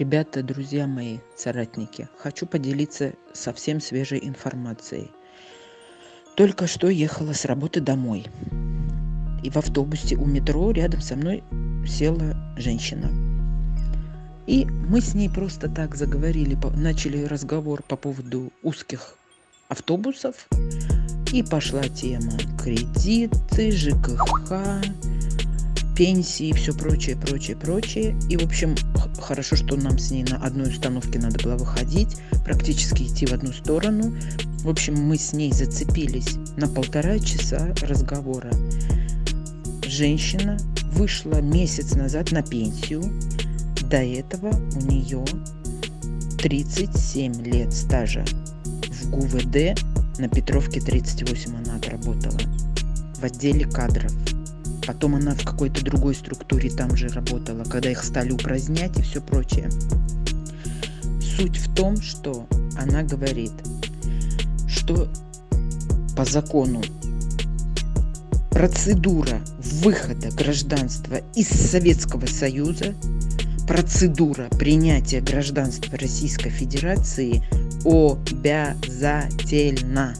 Ребята, друзья мои, соратники, хочу поделиться совсем свежей информацией. Только что ехала с работы домой. И в автобусе у метро рядом со мной села женщина. И мы с ней просто так заговорили, начали разговор по поводу узких автобусов. И пошла тема кредиты, ЖКХ, пенсии и все прочее, прочее, прочее. И, в общем, хорошо, что нам с ней на одной установке надо было выходить, практически идти в одну сторону. В общем, мы с ней зацепились на полтора часа разговора. Женщина вышла месяц назад на пенсию. До этого у нее 37 лет стажа в ГУВД на Петровке 38 она отработала в отделе кадров потом она в какой-то другой структуре там же работала, когда их стали упразднять и все прочее. Суть в том, что она говорит, что по закону процедура выхода гражданства из Советского Союза, процедура принятия гражданства Российской Федерации обязательна.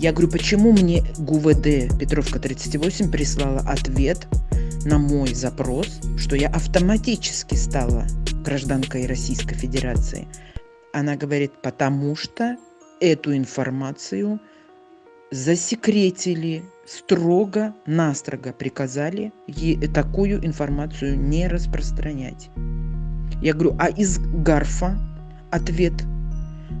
Я говорю, почему мне ГУВД Петровка 38 прислала ответ на мой запрос, что я автоматически стала гражданкой Российской Федерации. Она говорит, потому что эту информацию засекретили, строго, настрого приказали такую информацию не распространять. Я говорю, а из Гарфа ответ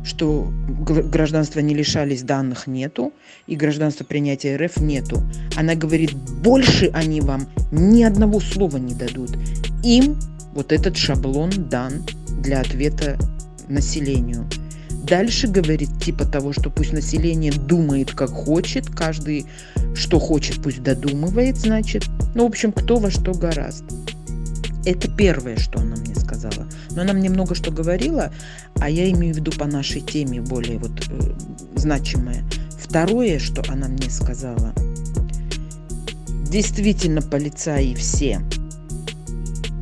что гражданства не лишались данных нету и гражданства принятия РФ нету. Она говорит, больше они вам ни одного слова не дадут. Им вот этот шаблон дан для ответа населению. Дальше говорит типа того, что пусть население думает как хочет, каждый что хочет пусть додумывает, значит. Ну, в общем, кто во что гораст. Это первое, что она мне сказала. Но она мне много что говорила, а я имею в виду по нашей теме более вот э, значимое. Второе, что она мне сказала, действительно полицаи все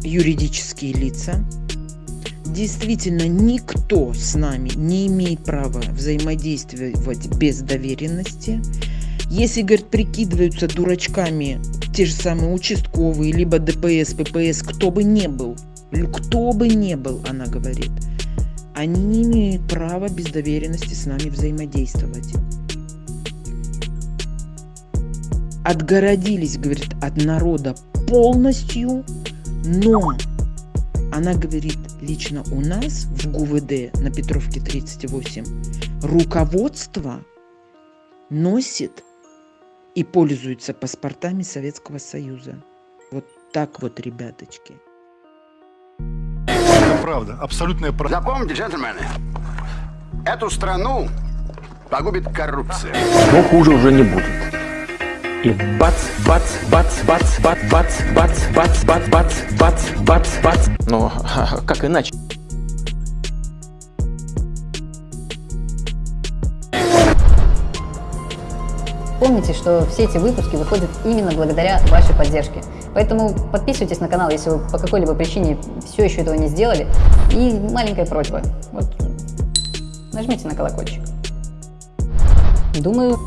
юридические лица, действительно никто с нами не имеет права взаимодействовать без доверенности. Если, говорит, прикидываются дурачками те же самые участковые, либо ДПС, ППС, кто бы не был, кто бы не был, она говорит, они не имеют права без доверенности с нами взаимодействовать. Отгородились, говорит, от народа полностью, но она говорит, лично у нас в ГУВД на Петровке 38 руководство носит и пользуются паспортами Советского Союза. Вот так вот, ребяточки. Это правда, абсолютная правда. Запомните, джентльмены, эту страну погубит коррупция. Но хуже уже не будет. И бац, бац, бац, бац, бац, бац, бац, бац, бац, бац, бац, бац, бац. Но как иначе? Помните, что все эти выпуски выходят именно благодаря вашей поддержке. Поэтому подписывайтесь на канал, если вы по какой-либо причине все еще этого не сделали. И маленькая просьба. Вот, нажмите на колокольчик. Думаю,